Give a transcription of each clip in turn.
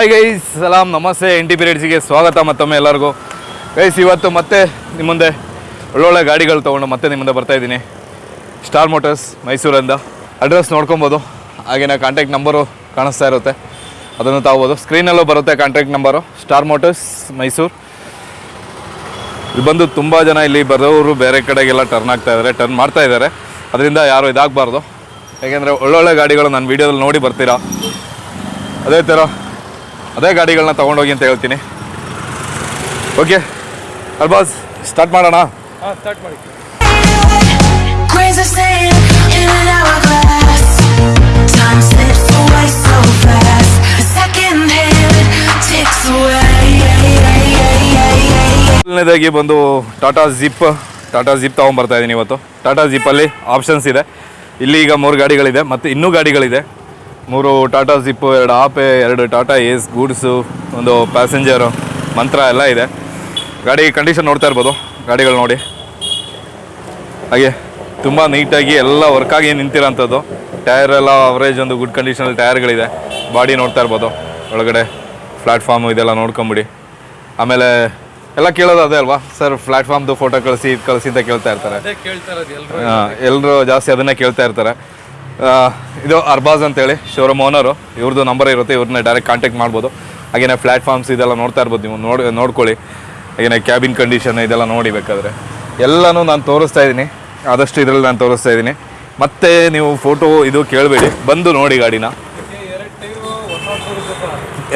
Hi guys ಸಲಾಮ್ ನಮಸ್ತೆ N T ಪೀರಿಯಡ್ಸಿಗೆ ಸ್ವಾಗತ ಮತ್ತೊಮ್ಮೆ ಎಲ್ಲರಿಗೂ. ಗೈಸ್ ಇವತ್ತು ಮತ್ತೆ ನಿಮ್ಮ ಮುಂದೆ ಒಳ್ಳೊಳ್ಳೆ ಗಾಡಿಗಳು ತೊಗೊಂಡು ಮತ್ತೆ ನಿಮ್ಮಿಂದ ಮುಂದೆ ಬರ್ತಾ ಇದ್ದೀನಿ. ಸ್ಟಾರ್ ಮೋಟರ್ಸ್ ಮೈಸೂರಿಂದ. ಅಡ್ರೆಸ್ ನೋಡ್ಕೊಬೋದು. ಹಾಗೆಯೇ ಕಾಂಟ್ಯಾಕ್ಟ್ ನಂಬರು ಕಾಣಿಸ್ತಾ ಇರುತ್ತೆ. ಅದನ್ನು ತಗೋಬೋದು. ಸ್ಕ್ರೀನಲ್ಲೂ ಬರುತ್ತೆ contact number Star Motors Mysuru. ಇಲ್ಲಿ ಬಂದು ತುಂಬ ಜನ ಇಲ್ಲಿ ಬರೋರು ಬೇರೆ ಕಡೆಗೆಲ್ಲ ಟರ್ನ್ ಆಗ್ತಾ ಇದ್ದಾರೆ ಟರ್ನ್ ಮಾಡ್ತಾ ಇದ್ದಾರೆ ಅದರಿಂದ ಯಾರು ಇದಾಗಬಾರ್ದು. ಯಾಕೆಂದರೆ ಒಳ್ಳೊಳ್ಳೆ ಗಾಡಿಗಳು ನಾನು ವೀಡಿಯೋದಲ್ಲಿ ನೋಡಿ ಬರ್ತೀರಾ? ಅದೇ ಥರ ಅದೇ ಗಾಡಿಗಳನ್ನ ತೊಗೊಂಡೋಗಿ ಅಂತ ಹೇಳ್ತೀನಿ. ಓಕೆ ಅಲ್ಬಾಸ್ ಸ್ಟಾರ್ಟ್ ಮಾಡೋಣ? ಹಾಂ ಸ್ಟಾರ್ಟ್ ಮಾಡಿ. ಮೊದಲನೇದಾಗಿ ಬಂದು ಟಾಟಾ ಜಿಪ್ ಟಾಟಾ ಜಿಪ್ ತೊಗೊಂಬರ್ತಾ ಇದ್ದೀನಿ ಇವತ್ತು. ಟಾಟಾ ಜಿಪ್ಪಲ್ಲಿ ಆಪ್ಷನ್ಸ್ ಇದೆ. ಇಲ್ಲಿ ಈಗ ಮೂರು ಗಾಡಿಗಳಿದೆ ಮತ್ತು ಇನ್ನೂ ಗಾಡಿಗಳಿದೆ. ಮೂರು ಟಾಟಾ ಜಿಪ್ಪು ಎರಡು ಆಪೆ ಎರಡು ಟಾಟಾ ಏಸ್ ಗೂಡ್ಸು ಒಂದು ಪ್ಯಾಸೆಂಜರು ಮಂತ್ರ ಎಲ್ಲ ಇದೆ. ಗಾಡಿ ಕಂಡೀಷನ್ ನೋಡ್ತಾ ಇರ್ಬೋದು. ಗಾಡಿಗಳು ನೋಡಿ. ಹಾಗೆ ತುಂಬ ನೀಟಾಗಿ ಎಲ್ಲ ವರ್ಕಾಗಿ ನಿಂತಿರೋಂಥದ್ದು. ಟೈರ್ ಎಲ್ಲ ಅವರೇಜ್ ಒಂದು ಗುಡ್ ಕಂಡೀಷನಲ್ಲಿ ಟೈರ್ಗಳಿದೆ ಬಾಡಿ ನೋಡ್ತಾ ಇರ್ಬೋದು. ಒಳಗಡೆ ಪ್ಲ್ಯಾಟ್ಫಾರ್ಮು ಇದೆಲ್ಲ ನೋಡ್ಕೊಂಬಿಡಿ. ಆಮೇಲೆ ಎಲ್ಲ ಕೇಳೋದು ಅದೇ ಅಲ್ವಾ? ಸರ್ ಪ್ಲ್ಯಾಟ್ಫಾರ್ಮ್ದು ಫೋಟೋ ಕಳಿಸಿ ಇದು ಕಳಿಸಿ ಅಂತ ಕೇಳ್ತಾ ಇರ್ತಾರೆ. ಎಲ್ಲರೂ ಜಾಸ್ತಿ ಅದನ್ನೇ ಕೇಳ್ತಾ ಇರ್ತಾರೆ. ಇದು ಅರ್ಬಾಜ್ ಅಂತೇಳಿ ಶೋರೂಮ್ ಓನರು ಇವ್ರದ್ದು ನಂಬರ್ ಇರುತ್ತೆ ಇವ್ರನ್ನ ಡೈರೆಕ್ಟ್ ಕಾಂಟ್ಯಾಕ್ಟ್ ಮಾಡ್ಬೋದು. ಹಾಗೆಯೇ ಪ್ಲ್ಯಾಟ್ಫಾರ್ಮ್ಸ್ ಇದೆಲ್ಲ ನೋಡ್ತಾ ಇರ್ಬೋದು ನೀವು ನೋಡಿ ನೋಡ್ಕೊಳ್ಳಿ. ಹಾಗೆಯೇ ಕ್ಯಾಬಿನ್ ಕಂಡೀಷನ್ ಇದೆಲ್ಲ ನೋಡಿ ಬೇಕಾದರೆ. ಎಲ್ಲನೂ ನಾನು ತೋರಿಸ್ತಾ ಇದ್ದೀನಿ. ಆದಷ್ಟು ಇದರಲ್ಲಿ ನಾನು ತೋರಿಸ್ತಾ ಇದ್ದೀನಿ. ಮತ್ತೆ ನೀವು ಫೋಟೋ ಇದು ಕೇಳಬೇಡಿ. ಬಂದು ನೋಡಿ ಗಾಡಿನ.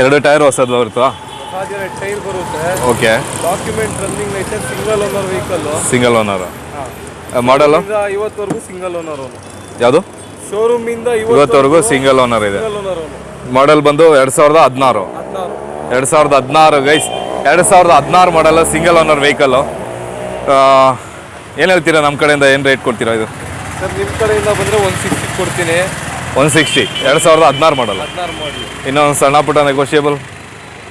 ಎರಡು ಟೈರು ಹೊಸದು ಬರುತ್ತಾ? ಓಕೆ ಡಾಕ್ಯುಮೆಂಟ್ ರನ್ನಿಂಗ್ ಐತೆ single owner vehicle single owner ಹಾಂ. ಮಾಡಲು ಇವತ್ತವರೆಗೂ ಸಿಂಗಲ್ ಓನರ್ ಅವನು ಯಾವುದು? ಶೋರೂಮ್ ಇಂದ ಇವತ್ತವರೆಗೂ ಸಿಂಗಲ್ ಓನರ್ ಇದೆ. ಮಾಡೆಲ್ ಬಂದು ಎರಡು ಸಾವಿರದ ಹದಿನಾರು. ಎರಡು ಸಾವಿರದ ಹದಿನಾರು ಗೈಸ್ ಎರಡು ಸಾವಿರದ ಹದಿನಾರು ಮಾಡಲ್ಲ ಸಿಂಗಲ್ ಓನರ್ ವೆಹಿಕಲ್ಲು ಏನು ಹೇಳ್ತೀರಾ ನಮ್ಮ ಕಡೆಯಿಂದ? ಏನು ರೇಟ್ ಕೊಡ್ತೀರಾ ಇದು? ಸರ್ ನಿಮ್ಮ ಕಡೆಯಿಂದ ಬಂದರೆ ಒನ್ ಸಿಕ್ಸ್ಟಿ ಕೊಡ್ತೀನಿ. ಒನ್ ಸಿಕ್ಸ್ಟಿ ಎರಡು ಸಾವಿರದ ಹದಿನಾರು ಮಾಡಲ್ಲ ಇನ್ನೊಂದು ಸಣ್ಣ ಪುಟ್ಟ ನೆಗೋಷಿಯಬಲ್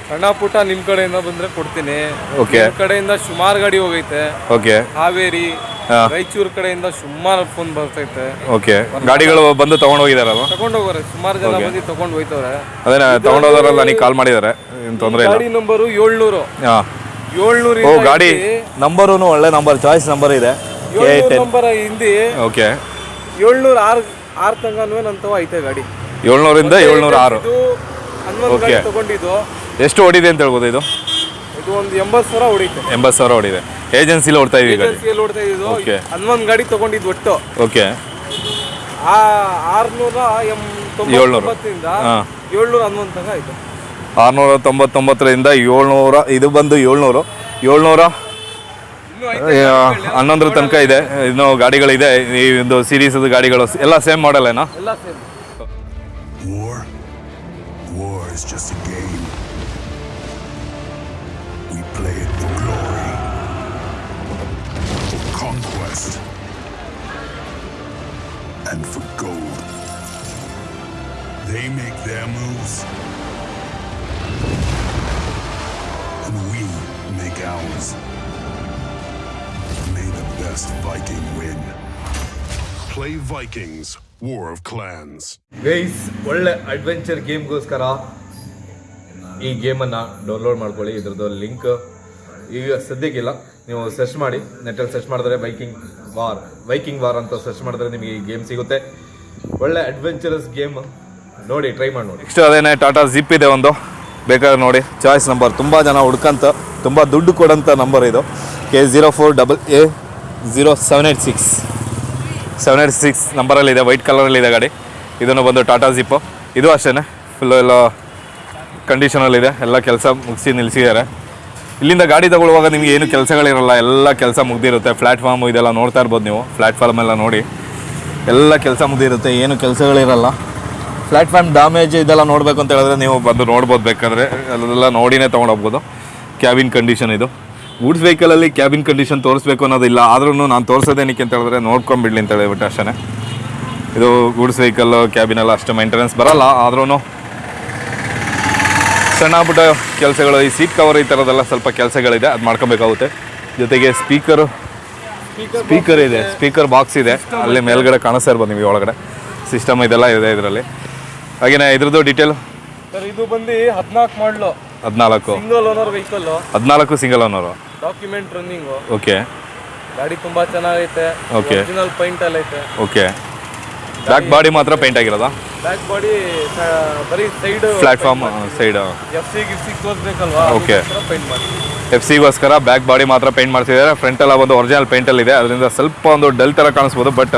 ಸಣ್ಣ ಪುಟ್ಟ ನಿಮ್ಮ ಕಡೆಯಿಂದ ಬಂದರೆ ಕೊಡ್ತೀನಿ. ಓಕೆ ಕಡೆಯಿಂದ ಸುಮಾರು ಗಾಡಿ ಹೋಗೈತೆ. ಓಕೆ ಹಾವೇರಿ. ರಾಯಚೂರು ಕಡೆಯಿಂದ ಸುಮಾರು ಫೋನ್ ಬರ್ತೈತೆ. ಓಕೆ. ಗಾಡಿಗಳು ಬಂದು ತೊಗೊಂಡೋಗಿದಾರಲ್ವ ತಗೊಂಡು ಹೋಗೋರೆ. ಸುಮಾರು ಜನ ಬಂದು ತಗೊಂಡು ಹೋಯ್ತವ್ರೆ. ಅದೇ ತೊಗೊಂಡೋದವರೆಲ್ಲ ನೀವು ಕಾಲ್ ಮಾಡಿದ್ದಾರೆ ಏನು ತೊಂದರೆ ಇಲ್ಲ? ಗಾಡಿ ನಂಬರು ಏಳ್ನೂರು. ಹಾಂ. ಏಳ್ನೂರು ಓ ಗಾಡಿ ನಂಬರು ಒಳ್ಳೆ ನಂಬರ್ ಚಾಯ್ಸ್ ನಂಬರ್ ಇದೆ. ಕೆ ಏಳ್ನೂರು ನಂಬರ್ ಹಿಂದಿ. ಓಕೆ. ಏಳ್ನೂರು ಆರು ಆರು ತಂಗನೂ ನಂತವ ಐತೆ ಗಾಡಿ. ಏಳ್ನೂರಿಂದ ಏಳ್ನೂರ ಆರು. ಹನ್ನೊಂದು Okay. ತಗೊಂಡಿದ್ದು. ಎಷ್ಟು ಹೊಡಿದೆ ಅಂತ ಹೇಳ್ಬೋದು ಇದು? ಇದು ಒಂದು ಎಂಬತ್ತು ಸಾವಿರ ಹೊಡಿತು ಎಂಬತ್ತು ಸಾವಿರ ಓಡಿದೆ. ಏಜೆನ್ಸಿಲಿ ಓಡ್ತಾ ಇದೀವಿ ಗಾಡಿ ಏಜೆನ್ಸಿಯಲ್ಲಿ ಓಡ್ತಾ ಇದ್ದು Okay. ಹನ್ನೊಂದು ಗಾಡಿ ತಗೊಂಡಿದ್ದು ಒಟ್ಟು ಓಕೆ ಆ ಆರ್ನೂರ ಎಂ ಏಳ್ನೂರು. ತೊಂಬತ್ತೊಂಬತ್ತರಿಂದ ಹಾ. ಏಳ್ನೂರ ಹನ್ನೊಂದು ತನಕ ಐತೆ ಆರುನೂರ ತೊಂಬತ್ತೊಂಬತ್ತರಿಂದ ಏಳ್ನೂರ ಇದು ಬಂದು ಏಳ್ನೂರು ಏಳ್ನೂರ ಇನ್ನೂ ಐತೆ ಆ, ಹನ್ನೊಂದರ ತನಕ ಇದೆ ಇನ್ನು ಗಾಡಿಗಳಿದೆ ಈ ಒಂದು ಸೀರೀಸ್ ಗಾಡಿಗಳು ಎಲ್ಲ ಸೇಮ್ ಮಾಡಲ್ ಏನಾ ಎಲ್ಲ same War? War is just a game. conquest, and for gold. They make their moves, and we make ours. May the best Viking win. Play Vikings, War of Clans. Guys ಒಳ್ಳೆ adventure ಗೇಮ್ಗೋಸ್ಕರ ಈ ಗೇಮನ್ನು download ಮಾಡ್ಕೊಳ್ಳಿ ಇದ್ರದ್ದು link ಈಗ ಸದ್ಯಕ್ಕಿಲ್ಲ ನೀವು search ಮಾಡಿ ನೆಟ್ಟಲ್ಲಿ ಸರ್ಚ್ ಮಾಡಿದ್ರೆ ಬೈಕಿಂಗ್ ವಾರ್ ಬೈಕಿಂಗ್ ವಾರ್ ಅಂತ ಸರ್ಚ್ ಮಾಡಿದ್ರೆ ನಿಮಗೆ ಈ ಗೇಮ್ ಸಿಗುತ್ತೆ. ಒಳ್ಳೆ ಅಡ್ವೆಂಚರಸ್ ಗೇಮ್ ನೋಡಿ ಟ್ರೈ ಮಾಡಿ ನೋಡಿ. ನೆಕ್ಸ್ಟ್ ಅದೇನೆ ಟಾಟಾ ಜಿಪ್ ಇದೆ ಒಂದು. ಬೇಕಾದ್ರೆ ನೋಡಿ ಚಾಯ್ಸ್ ನಂಬರ್ ತುಂಬ ಜನ ಹುಡ್ಕಂತ, ತುಂಬ ದುಡ್ಡು ಕೊಡೋಂಥ ನಂಬರ್ ಇದು. K zero four double A zero seven eight six seven eight six ನಂಬರಲ್ಲಿದೆ white ಕಲರಲ್ಲಿದೆ ಗಾಡಿ. ಇದನ್ನು ಬಂದು ಟಾಟಾ ಜಿಪ್ಪು ಇದು ಅಷ್ಟೇ ಫುಲ್ಲು ಎಲ್ಲ ಕಂಡೀಷನಲ್ಲಿದೆ ಎಲ್ಲ ಕೆಲಸ ಮುಗಿಸಿ ನಿಲ್ಲಿಸಿದ್ದಾರೆ ಇಲ್ಲಿಂದ ಗಾಡಿ ತಗೊಳ್ಳುವಾಗ ನಿಮಗೆ ಏನು ಕೆಲಸಗಳಿರಲ್ಲ, ಎಲ್ಲ ಕೆಲಸ ಮುಗ್ದಿರುತ್ತೆ. ಪ್ಲಾಟ್ಫಾರ್ಮ್ ಇದೆಲ್ಲ ನೋಡ್ತಾ ಇರ್ಬೋದು ನೀವು. ಪ್ಲಾಟ್ಫಾರ್ಮ್ ಎಲ್ಲ ನೋಡಿ. ಎಲ್ಲ ಕೆಲಸ ಮುಗ್ದಿರುತ್ತೆ, ಏನು ಕೆಲಸಗಳಿರಲ್ಲ. ಪ್ಲಾಟ್ಫಾರ್ಮ್ ಡ್ಯಾಮೇಜ್ ಇದೆಲ್ಲ ನೋಡಬೇಕು ಅಂತ ಹೇಳಿದ್ರೆ ನೀವು ಬಂದು ನೋಡ್ಬೋದು ಬೇಕಾದ್ರೆ. ಅದೆಲ್ಲ ನೋಡಿನೇ ತೊಗೊಂಡೋಗ್ಬೋದು. ಕ್ಯಾಬಿನ್ ಕಂಡೀಷನ್ ಇದು. ಗೂಡ್ಸ್ ವೆಹಿಕಲಲ್ಲಿ ಕ್ಯಾಬಿನ್ ಕಂಡೀಷನ್ ತೋರಿಸ್ಬೇಕು ಅನ್ನೋದಿಲ್ಲ. ಆದ್ರೂ ನಾನು ತೋರಿಸೋದೇನಕ್ಕೆ ಅಂತ ಹೇಳಿದ್ರೆ ನೋಡ್ಕೊಂಬಿಡ್ಲಿ ಅಂತ ಹೇಳಿಬಿಟ್ಟು ಅಷ್ಟೇ ಇದು ಗೂಡ್ಸ್ ವೆಹಿಕಲ್ ಕ್ಯಾಬಿನೆಲ್ಲ ಅಷ್ಟು ಮೈಂಟೆನೆನ್ಸ್ ಬರಲ್ಲ. ಆದ್ರೂ ಸಣ್ಣ ಪುಟ್ಟ ಕೆಲಸಗಳು ಈ ಸೀಟ್ ಕವರ್ ಈ ಥರದೆಲ್ಲ ಸ್ವಲ್ಪ ಕೆಲಸಗಳಿದೆ ಅದು ಮಾಡ್ಕೊಬೇಕಾಗುತ್ತೆ. ಜೊತೆಗೆ ಸ್ಪೀಕರು ಸ್ಪೀಕರ್ ಇದೆ ಸ್ಪೀಕರ್ ಬಾಕ್ಸ್ ಇದೆ. ಅಲ್ಲಿ ಮೇಲ್ಗಡೆ ಕಾಣಿಸ್ತಾ ಇರ್ಬೋದು ನಿಮಗೆ ಒಳಗಡೆ. ಸಿಸ್ಟಮ್ ಇದೆಲ್ಲ ಇದೆ ಇದರಲ್ಲಿ. ಹಾಗೇನೆ ಇದ್ರದ್ದು ಡೀಟೇಲ್ ಸರ್ ಇದು ಬಂದು ಹದಿನಾಲ್ಕು ಮಾಡಲು ಹದಿನಾಲ್ಕು. ಸಿಂಗಲ್ ಓನರ್ ವೆಹಿಕಲ್ ಹದಿನಾಲ್ಕು single owner document running okay ಗಾಡಿ ತುಂಬ ಚೆನ್ನಾಗೈತೆ. ಓಕೆ ಒರಿಜಿನಲ್ ಐತೆ ಓಕೆ ಬ್ಯಾಕ್ ಬಾಡಿ ಮಾತ್ರ ಪೇಂಟ್ ಆಗಿರೋದಾ? ಬ್ಯಾಕ್ ಬಾಡಿ ಬರೀ side platform side F C ಗಿಫ್ಸಿ ತೋರಿಸ್ಬೇಕಲ್ವಾ ಓಕೆ ಪೈಂಟ್ ಮಾಡಿ. ಎಫ್ ಸಿಗೋಸ್ಕರ ಬ್ಯಾಕ್ ಬಾಡಿ ಮಾತ್ರ ಪೇಂಟ್ ಮಾಡ್ತಿದ್ದಾರೆ. ಫ್ರಂಟ್ ಎಲ್ಲ ಒಂದು ಒರಿಜಿನಲ್ ಪೇಂಟಲ್ಲಿ ಇದೆ. ಅದರಿಂದ ಸ್ವಲ್ಪ ಒಂದು ಡಲ್ ಥರ ಕಾಣಿಸ್ಬೋದು ಬಟ್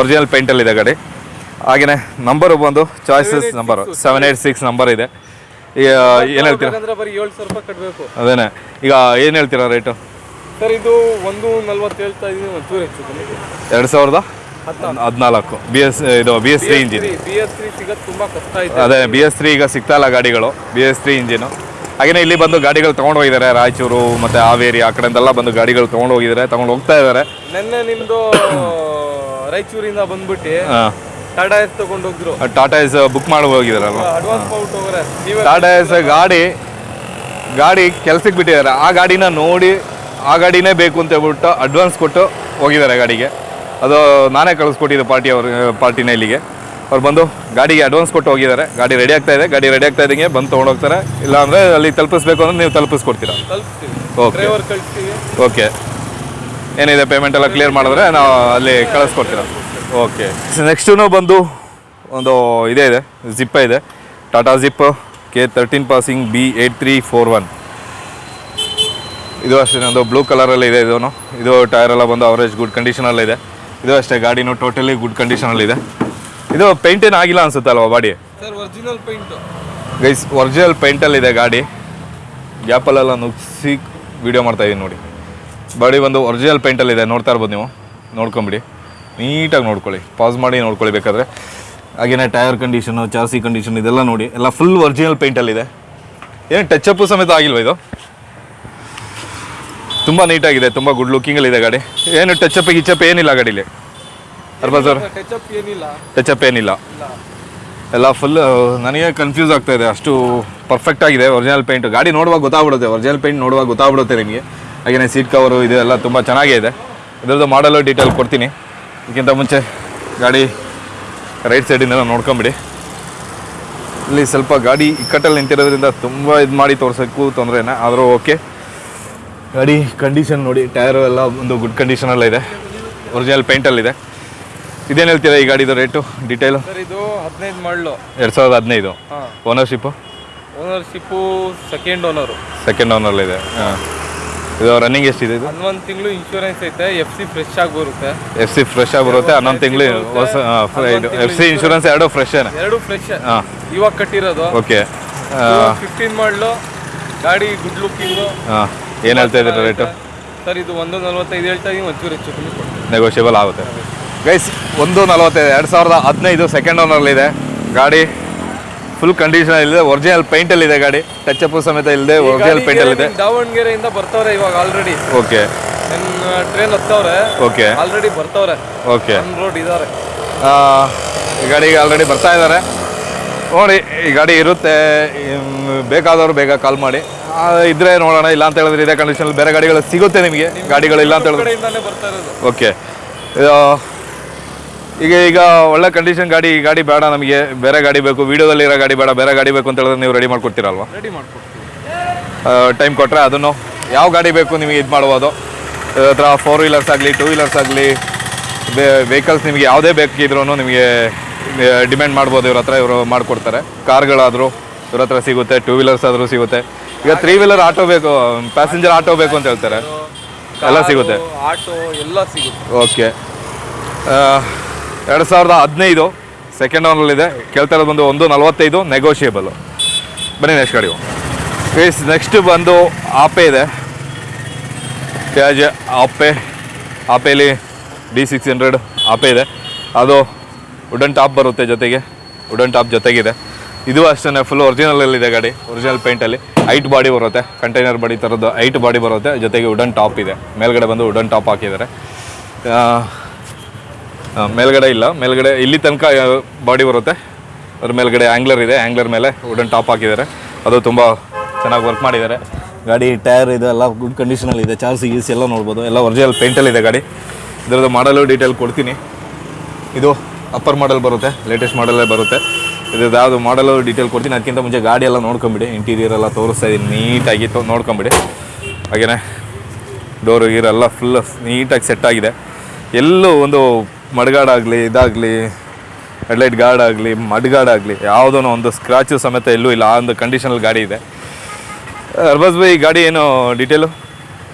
ಒರಿಜಿನಲ್ ಪೇಂಟಲ್ಲಿ ಇದೆ ಗಾಡಿ. ಹಾಗೆಯೇ ನಂಬರು ಬಂದು choices number seven eight six number ಇದೆ. ಈಗ ಏನು ಹೇಳ್ತೀರಾ? ಅದೇನೆ. ಈಗ ಏನು ಹೇಳ್ತೀರಾ ರೇಟು ಸರ್ ಇದು ಒಂದು ನಲ್ವತ್ತು ಹೇಳ್ತಾ ಕಮ್ಮಿ. ಎರಡು ಸಾವಿರದ? ಹದಿನಾಲ್ಕು. ಬಿ ಎಸ್ ಇದು B S three engine B S three ಸಿಗೋದು ತುಂಬಾ ಕಷ್ಟ ಇದೆ. ಅದೇ ಬಿ ಎಸ್ ತ್ರೀ ಈಗ ಸಿಗ್ತಾ ಇಲ್ಲ ಗಾಡಿಗಳು. ಬಿ ಎಸ್ ತ್ರೀ ಇಂಜಿನು ಹಾಗೆಯೇ ಇಲ್ಲಿ ಬಂದು ಗಾಡಿಗಳು ತೊಗೊಂಡು ಹೋಗಿದ್ದಾರೆ. ರಾಯಚೂರು ಮತ್ತು ಹಾವೇರಿ ಆ ಕಡೆಯಿಂದೆಲ್ಲ ಬಂದು ಗಾಡಿಗಳು ತೊಗೊಂಡು ಹೋಗಿದ್ದಾರೆ. ತೊಗೊಂಡು ಹೋಗ್ತಾ ಇದ್ದಾರೆ. ನಿನ್ನೆ ನಿಮ್ಮದು ರಾಯಚೂರಿಂದ ಬಂದ್ಬಿಟ್ಟು ಟಾಟಾ ಎಸ್ ತಗೊಂಡು ಹೋಗಿದ್ರು. ಟಾಟಾ ಎಸ್ ಬುಕ್ ಮಾಡಿ ಹೋಗಿದಾರಲ್ಲ ಅಡ್ವಾನ್ಸ್ ಟಾಟಾ ಎಸ್ ಗಾಡಿ ಗಾಡಿ ಕೆಲ್ಸಕ್ಕೆ ಬಿಟ್ಟಿದ್ದಾರೆ. ಆ ಗಾಡಿನ ನೋಡಿ ಆ ಗಾಡಿನೇ ಬೇಕು ಅಂತ ಹೇಳ್ಬಿಟ್ಟು ಅಡ್ವಾನ್ಸ್ ಕೊಟ್ಟು ಹೋಗಿದ್ದಾರೆ ಗಾಡಿಗೆ. ಅದು ನಾನೇ ಕಳಿಸ್ಕೊಟ್ಟಿದ್ದೆ ಪಾರ್ಟಿ ಅವ್ರ ಪಾರ್ಟಿನ ಇಲ್ಲಿಗೆ ಅವ್ರು ಬಂದು ಗಾಡಿಗೆ ಅಡ್ವಾನ್ಸ್ ಕೊಟ್ಟು ಹೋಗಿದ್ದಾರೆ. ಗಾಡಿ ರೆಡಿ ಆಗ್ತಾ ಇದೆ. ಗಾಡಿ ರೆಡಿ ಆಗ್ತಾ ಇದ್ದಂಗೆ ಬಂದು ತೊಗೊಂಡು ಹೋಗ್ತಾರೆ. ಇಲ್ಲಾಂದರೆ ಅಲ್ಲಿ ತಲುಪಿಸ್ಬೇಕು ಅಂದ್ರೆ ನೀವು ತಲುಪಿಸ್ಕೊಡ್ತೀರಾ? ಓಕೆ ಓಕೆ ಏನಿದೆ ಪೇಮೆಂಟ್ ಎಲ್ಲ ಕ್ಲಿಯರ್ ಮಾಡಿದ್ರೆ ನಾವು ಅಲ್ಲಿ ಕಳಿಸ್ಕೊಡ್ತೀರಾ? ಓಕೆ ನೆಕ್ಸ್ಟೂ ಬಂದು ಒಂದು ಇದೇ ಇದೆ. ಜಿಪ್ಪ ಇದೆ. Tata Zip K thirteen passing B eight three four one ಇದು ಅಷ್ಟೇ ಒಂದು ಬ್ಲೂ ಕಲರಲ್ಲಿ ಇದೆ ಇದೂ ಇದು ಟೈರೆಲ್ಲ ಬಂದು ಅವರೇಜ್ ಗುಡ್ ಕಂಡೀಷನಲ್ಲಿ ಇದೆ ಇದು ಅಷ್ಟೇ ಗಾಡಿನೂ ಟೋಟಲಿ ಗುಡ್ ಕಂಡೀಷನಲ್ಲಿದೆ ಇದು. ಪೇಂಟ್ ಏನು ಆಗಿಲ್ಲ ಅನ್ಸುತ್ತೆ ಅಲ್ವಾ body? Sir original paint guys original ಪೇಂಟಲ್ಲಿದೆ ಗಾಡಿ. ಗ್ಯಾಪಲ್ಲೆಲ್ಲ ನುಗ್ಸಿ ವಿಡಿಯೋ ಮಾಡ್ತಾ ಇದೀನಿ ನೋಡಿ. ಬಾಡಿ ಒಂದು ಒರಿಜಿನಲ್ ಇದೆ ನೋಡ್ತಾ ಇರ್ಬೋದು ನೀವು. ನೋಡ್ಕೊಂಬಿಡಿ. ನೀಟಾಗಿ ನೋಡ್ಕೊಳ್ಳಿ. ಪಾಸ್ ಮಾಡಿ ನೋಡ್ಕೊಳ್ಳಿ ಬೇಕಾದ್ರೆ. ಹಾಗೇನೆ ಟೈರ್ ಕಂಡೀಷನು ಚಾರ್ಸಿ ಕಂಡೀಷನ್ ಇದೆಲ್ಲ ನೋಡಿ. ಎಲ್ಲ ಫುಲ್ ಒರಿಜಿನಲ್ ಪೇಂಟಲ್ಲಿದೆ ಏನು ಟಚ್ ಅಪ್ಪು ಸಮೇತ ಆಗಿಲ್ವ ಇದು? ತುಂಬ ನೀಟಾಗಿದೆ ತುಂಬ ಗುಡ್ ಲುಕ್ಕಿಂಗಲ್ಲಿದೆ ಗಾಡಿ. ಏನು ಟಚಪ್ ಗಿಚಪ್ ಏನಿಲ್ಲ ಗಾಡೀಲಿ. ಅರ್ಬಾ ಸರ್ ಟಚಪ್ ಏನಿಲ್ಲ. ಎಲ್ಲ ಫುಲ್ ನನಗೆ ಕನ್ಫ್ಯೂಸ್ ಆಗ್ತಾ ಇದೆ. ಅಷ್ಟು ಪರ್ಫೆಕ್ಟ್ ಆಗಿದೆ ಒರಿಜಿನಲ್ ಪೇಂಟ್ ಗಾಡಿ ನೋಡುವಾಗ ಗೊತ್ತಾಗ್ಬಿಡುತ್ತೆ ಒರಿಜಿನಲ್ ಪೇಂಟ್ ನೋಡುವಾಗ ಗೊತ್ತಾಗ್ಬಿಡುತ್ತೆ ನಿಮಗೆ. ಹಾಗೆಯೇ ಸೀಟ್ ಕವರು ಇದೆಲ್ಲ ತುಂಬ ಚೆನ್ನಾಗೇ ಇದೆ. ಇದರದ್ದು ಮಾಡಲು ಡೀಟೇಲ್ ಕೊಡ್ತೀನಿ. ಇದಕ್ಕಿಂತ ಮುಂಚೆ ಗಾಡಿ ರೈಟ್ ಸೈಡಿಂದ ನೋಡ್ಕೊಂಬಿಡಿ. ಇಲ್ಲಿ ಸ್ವಲ್ಪ ಗಾಡಿ ಇಕ್ಕಟ್ಟಲ್ಲಿ ನಿಂತಿರೋದ್ರಿಂದ ತುಂಬ ಇದು ಮಾಡಿ ತೋರ್ಸೋಕ್ಕೂ ತೊಂದರೆನೇ ಆದರೂ ಓಕೆ ಗಾಡಿ ಕಂಡೀಷನ್ ನೋಡಿ ಟೈರು ಎಲ್ಲ ಒಂದು ಗುಡ್ ಕಂಡೀಷನಲ್ಲಿದೆ ಒರಿಜಿನಲ್ ಪೇಂಟಲ್ಲಿದೆ ಇದೇನು ಹೇಳ್ತೀರಾ ಈ ಗಾಡಿದು ರೇಟು ಡೀಟೇಲು ಸರ್ ಇದು ಹದಿನೈದು ಮಾಡಲು. ಎರಡು ಸಾವಿರದ ಹದಿನೈದು. Ownership ownership second owner second ಓನರ್ಲಿದೆ ಹಾಂ. ಇದು ರನ್ನಿಂಗ್ ಎಷ್ಟಿದೆ ಇದು? ಹನ್ನೊಂದು ತಿಂಗಳು ಇನ್ಶೂರೆನ್ಸ್ ಐತೆ ಎಫ್ ಸಿ ಫ್ರೆಶ್ ಆಗಿ ಬರುತ್ತೆ. ಎಫ್ ಸಿ ಫ್ರೆಶ್ ಆಗಿ ಬರುತ್ತೆ ಹನ್ನೊಂದು ತಿಂಗಳು ಹೊಸ ಎಫ್ ಸಿ ಇನ್ಶೂರೆನ್ಸ್ ಎರಡು ಫ್ರೆಶ್ ಎರಡು ಫ್ರೆಶ್ ಹಾಂ. ಇವಾಗ ಕಟ್ಟಿರೋದು. ಓಕೆ ಫಿಫ್ಟೀನ್ ಮಾಡಲು. ಗಾಡಿ ಗುಡ್ ಲುಕ್ಕಿಂಗು ಹಾಂ. ಏನು ಹೇಳ್ತಾ ಇದ್ದೀರಾ ರೇಟು? ಸರ್ ಇದು ಒಂದು ನಲ್ವತ್ತೈದು ಹೇಳ್ತಾ ಇದೀನಿ ಒಂಚೂರು ಹೆಚ್ಚು ಕಮ್ಮಿ ನೆಗೋಷಿಯಬಲ್ ಆಗುತ್ತೆ. ಗೈಸ್ ಒಂದು ನಲವತ್ತೈದು ಎರಡು ಸಾವಿರದ ಹದಿನೈದು ಸೆಕೆಂಡ್ ಓನರ್ಲಿದೆ ಗಾಡಿ. ಫುಲ್ ಕಂಡೀಷನ್ ಇದೆ ಒರಿಜಿನಲ್ ಪೇಂಟಲ್ಲಿದೆ ಗಾಡಿ. ಟಚ್ ಸಮೇತ ಇಲ್ಲದೆ ಒರಿಜಿನಲ್ ಪೇಂಟಲ್ಲಿದೆ ದಾವಣಗೆರೆಯಿಂದ ಬರ್ತವ್ರೆ ಇವಾಗ ಆಲ್ರೆಡಿ ಓಕೆ ಟ್ರೈನ್ ಹತ್ತವ್ರೆ. ಓಕೆ ಆಲ್ರೆಡಿ ಬರ್ತವ್ರೆ. ಓಕೆ ರೋಡ್ ಇದ್ದಾರೆ ಈ ಗಾಡಿಗೆ ಆಲ್ರೆಡಿ ಬರ್ತಾ ಇದ್ದಾರೆ ನೋಡಿ ಈ ಗಾಡಿ ಇರುತ್ತೆ ಬೇಕಾದವರು ಬೇಗ ಕಾಲ್ ಮಾಡಿ. ಇದ್ರೆ ನೋಡೋಣ ಇಲ್ಲ ಅಂತ ಹೇಳಿದ್ರೆ ಇದೇ ಕಂಡೀಷನಲ್ಲಿ ಬೇರೆ ಗಾಡಿಗಳು ಸಿಗುತ್ತೆ ನಿಮಗೆ. ಗಾಡಿಗಳು ಇಲ್ಲ ಅಂತ ಹೇಳಿದ್ರೆ. ಓಕೆ ಈಗ ಈಗ ಒಳ್ಳೆ ಕಂಡೀಷನ್ ಗಾಡಿ ಗಾಡಿ ಬೇಡ ನಮಗೆ. ಬೇರೆ ಗಾಡಿ ಬೇಕು ವಿಡಿಯೋದಲ್ಲಿ ಇರೋ ಗಾಡಿ ಬೇಡ ಬೇರೆ ಗಾಡಿ ಬೇಕು ಅಂತ ಹೇಳಿದ್ರೆ ನೀವು ರೆಡಿ ಮಾಡ್ಕೊಡ್ತೀರಲ್ವಾ? ರೆಡಿ ಮಾಡ್ಕೊಡ್ತೀವಿ. ಟೈಮ್ ಕೊಟ್ಟರೆ ಅದನ್ನು ಯಾವ ಗಾಡಿ ಬೇಕು ನಿಮಗೆ ಇದು ಮಾಡ್ಬೋದು. ಹತ್ರ ಫೋರ್ ವೀಲರ್ಸ್ ಆಗಲಿ ಟೂ ವೀಲರ್ಸ್ ಆಗಲಿ ವೆಹಿಕಲ್ಸ್ ನಿಮಗೆ ಯಾವುದೇ ಬೇಕಿದ್ರೂ ನಿಮಗೆ ಡಿಮ್ಯಾಂಡ್ ಮಾಡ್ಬೋದು. ಇವ್ರ ಹತ್ರ ಇವರು ಮಾಡಿಕೊಡ್ತಾರೆ. ಕಾರ್ಗಳಾದರೂ ಇವ್ರ ಹತ್ರ ಸಿಗುತ್ತೆ ಟೂ ವೀಲರ್ಸ್ ಆದರೂ ಸಿಗುತ್ತೆ. ಈಗ ತ್ರೀ ವೀಲರ್ ಆಟೋ ಬೇಕು ಪ್ಯಾಸೆಂಜರ್ ಆಟೋ ಬೇಕು ಅಂತ ಹೇಳ್ತಾರೆ. ಎಲ್ಲ ಸಿಗುತ್ತೆ. ಆಟೋ ಎಲ್ಲ ಸಿಗುತ್ತೆ. ಓಕೆ ಎರಡು ಸಾವಿರದ ಹದಿನೈದು ಸೆಕೆಂಡ್ ಓನಲ್ಲಿದೆ ಕೇಳ್ತಾ ಇರೋದು ಬಂದು ಒಂದು ನಲವತ್ತೈದು ನೆಗೋಷಿಯೇಬಲ್ ಬನ್ನಿ ನೆಕ್ಸ್ಟ್ ಗಾಡಿ. ಪ್ಲೀಸ್ ನೆಕ್ಸ್ಟ್ ಬಂದು ಆಪೆ ಇದೆ. Piaggio Ape. ಆಪೇಲಿ D six hundred Ape ಇದೆ. ಅದು ವುಡನ್ ಟಾಪ್ ಬರುತ್ತೆ ಜೊತೆಗೆ. ವುಡನ್ ಟಾಪ್ ಜೊತೆಗಿದೆ. ಇದು ಅಷ್ಟೇ ಫುಲ್ ಒರಿಜಿನಲಲ್ಲಿದೆ ಗಾಡಿ ಒರಿಜಿನಲ್ ಪೇಂಟಲ್ಲಿ ಐಟ್ ಬಾಡಿ ಬರುತ್ತೆ ಕಂಟೈನರ್ ಬಾಡಿ ಥರದ್ದು ಐಟ್ ಬಾಡಿ ಬರುತ್ತೆ, ಜೊತೆಗೆ ವುಡನ್ ಟಾಪ್ ಇದೆ. ಮೇಲ್ಗಡೆ ಬಂದು ವುಡನ್ ಟಾಪ್ ಹಾಕಿದ್ದಾರೆ. ಮೇಲ್ಗಡೆ ಇಲ್ಲ, ಮೇಲ್ಗಡೆ ಇಲ್ಲಿ ತನಕ ಬಾಡಿ ಬರುತ್ತೆ. ಅದ್ರ ಮೇಲ್ಗಡೆ ಆ್ಯಂಗ್ಲರ್ ಇದೆ ಆ್ಯಂಗ್ಲರ್ ಮೇಲೆ ವುಡನ್ ಟಾಪ್ ಹಾಕಿದ್ದಾರೆ. ಅದು ತುಂಬ ಚೆನ್ನಾಗಿ ವರ್ಕ್ ಮಾಡಿದ್ದಾರೆ. ಗಾಡಿ ಟೈರ್ ಇದೆ ಎಲ್ಲ ಗುಡ್ ಕಂಡೀಷನಲ್ಲಿ ಇದೆ ಚಾರ್ಜ್ ಗೀಸ್ ಎಲ್ಲ ನೋಡ್ಬೋದು. ಎಲ್ಲ ಒರಿಜಿನಲ್ ಪೇಂಟಲ್ಲಿದೆ ಗಾಡಿ. ಇದರದ್ದು ಮಾಡಲು ಡೀಟೇಲ್ ಕೊಡ್ತೀನಿ. ಇದು ಅಪ್ಪರ್ ಮಾಡಲ್ ಬರುತ್ತೆ ಲೇಟೆಸ್ಟ್ ಮಾಡಲ್ಲೇ ಬರುತ್ತೆ. ಇದು ಯಾವುದು ಮಾಡಲು ಡೀಟೇಲ್ ಕೊಡ್ತೀನಿ. ಅದಕ್ಕಿಂತ ಮುಂಚೆ ಗಾಡಿ ಎಲ್ಲ ನೋಡ್ಕೊಂಬಿಡಿ. ಇಂಟೀರಿಯರ್ ಎಲ್ಲ ತೋರಿಸ್ತಾ ಇದ್ದೀನಿ ನೀಟಾಗಿ ತೊ ನೋಡ್ಕೊಂಬಿಡಿ. ಹಾಗೆಯೇ ಡೋರು ಗೀರೆಲ್ಲ ಫುಲ್ ನೀಟಾಗಿ ಸೆಟ್ ಆಗಿದೆ. ಎಲ್ಲೂ ಒಂದು ಮಡ್ಗಾಡಾಗಲಿ ಇದಾಗಲಿ ಹೆಡ್ಲೈಟ್ ಗಾರ್ಡಾಗಲಿ ಮಡ್ಗಾಡಾಗಲಿ ಮಡ್ಗಾಡ್ ಯಾವುದೋ ಒಂದು ಸ್ಕ್ರಾಚು ಸಮೇತ ಎಲ್ಲೂ ಇಲ್ಲ. ಆ ಒಂದು ಕಂಡೀಷನಲ್ಲಿ ಗಾಡಿ ಇದೆ. ಅರ್ಬಸ್ ಬೈ ಗಾಡಿ ಏನು ಡೀಟೇಲು